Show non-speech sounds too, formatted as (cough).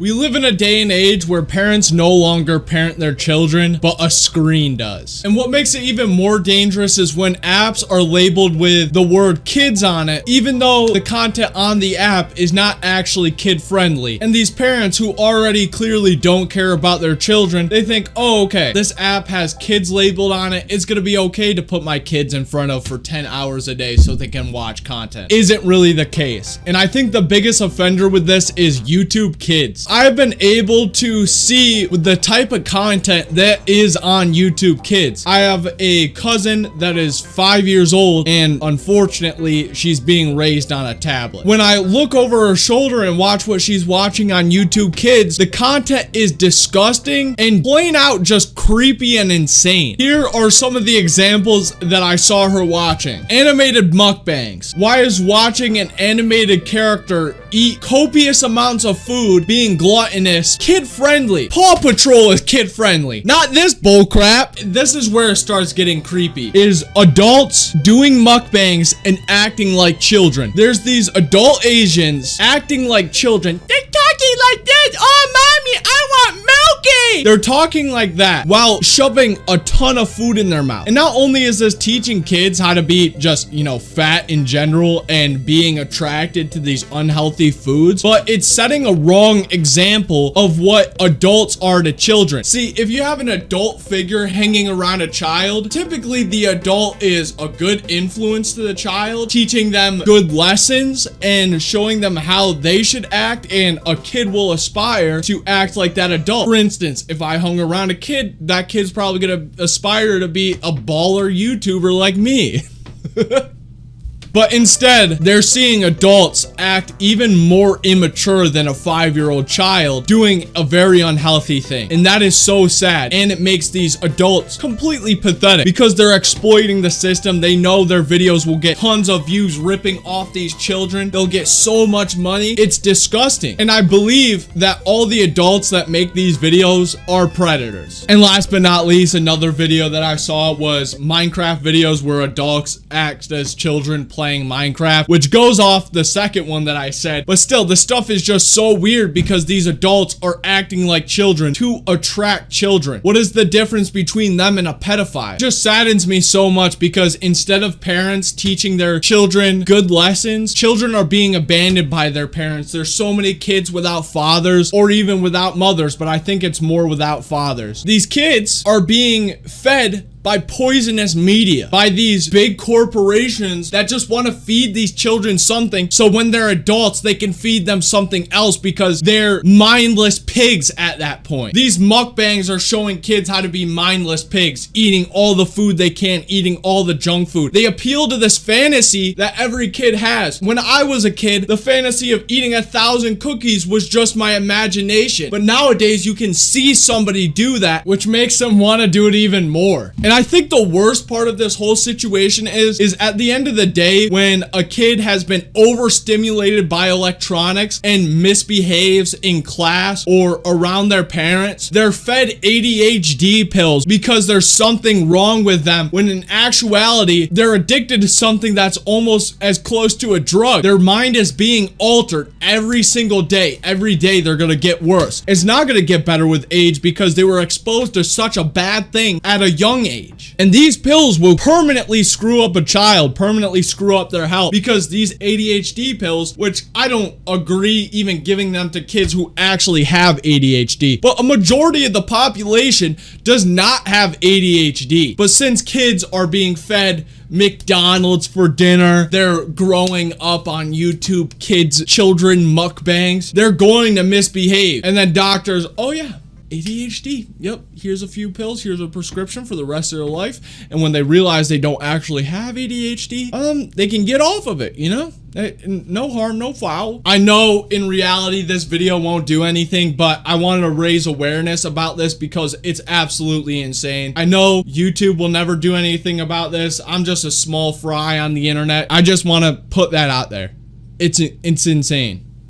We live in a day and age where parents no longer parent their children, but a screen does. And what makes it even more dangerous is when apps are labeled with the word kids on it, even though the content on the app is not actually kid friendly. And these parents who already clearly don't care about their children, they think, oh, okay, this app has kids labeled on it. It's gonna be okay to put my kids in front of for 10 hours a day so they can watch content. Isn't really the case. And I think the biggest offender with this is YouTube Kids. I've been able to see the type of content that is on YouTube Kids. I have a cousin that is five years old and unfortunately she's being raised on a tablet. When I look over her shoulder and watch what she's watching on YouTube Kids, the content is disgusting and plain out just creepy and insane. Here are some of the examples that I saw her watching. Animated mukbangs. Why is watching an animated character eat copious amounts of food being gluttonous, kid-friendly. Paw Patrol is kid-friendly. Not this bullcrap. This is where it starts getting creepy. Is adults doing mukbangs and acting like children. There's these adult Asians acting like children. They're talking like this. Oh, mommy, I want They're talking like that while shoving a ton of food in their mouth. And not only is this teaching kids how to be just, you know, fat in general and being attracted to these unhealthy foods, but it's setting a wrong example of what adults are to children. See, if you have an adult figure hanging around a child, typically the adult is a good influence to the child, teaching them good lessons and showing them how they should act and a kid will aspire to act like that adult. For instance, if I hung around a kid, that kid's probably gonna aspire to be a baller YouTuber like me. (laughs) But instead, they're seeing adults act even more immature than a five-year-old child doing a very unhealthy thing. And that is so sad. And it makes these adults completely pathetic because they're exploiting the system. They know their videos will get tons of views ripping off these children. They'll get so much money. It's disgusting. And I believe that all the adults that make these videos are predators. And last but not least, another video that I saw was Minecraft videos where adults act as children playing playing Minecraft, which goes off the second one that I said. But still, the stuff is just so weird because these adults are acting like children to attract children. What is the difference between them and a pedophile? It just saddens me so much because instead of parents teaching their children good lessons, children are being abandoned by their parents. There's so many kids without fathers or even without mothers, but I think it's more without fathers. These kids are being fed by poisonous media, by these big corporations that just want to feed these children something so when they're adults, they can feed them something else because they're mindless pigs at that point. These mukbangs are showing kids how to be mindless pigs, eating all the food they can, eating all the junk food. They appeal to this fantasy that every kid has. When I was a kid, the fantasy of eating a thousand cookies was just my imagination. But nowadays, you can see somebody do that, which makes them want to do it even more. And I think the worst part of this whole situation is, is at the end of the day, when a kid has been overstimulated by electronics and misbehaves in class or around their parents, they're fed ADHD pills because there's something wrong with them when in actuality, they're addicted to something that's almost as close to a drug. Their mind is being altered every single day. Every day they're gonna get worse. It's not gonna get better with age because they were exposed to such a bad thing at a young age age. And these pills will permanently screw up a child, permanently screw up their health because these ADHD pills, which I don't agree even giving them to kids who actually have ADHD, but a majority of the population does not have ADHD. But since kids are being fed McDonald's for dinner. They're growing up on YouTube kids, children mukbangs. They're going to misbehave. And then doctors, oh yeah, ADHD. Yep, here's a few pills, here's a prescription for the rest of their life. And when they realize they don't actually have ADHD, um, they can get off of it, you know? No harm, no foul. I know in reality this video won't do anything, but I wanted to raise awareness about this because it's absolutely insane. I know YouTube will never do anything about this. I'm just a small fry on the internet. I just want to put that out there. It's it's insane.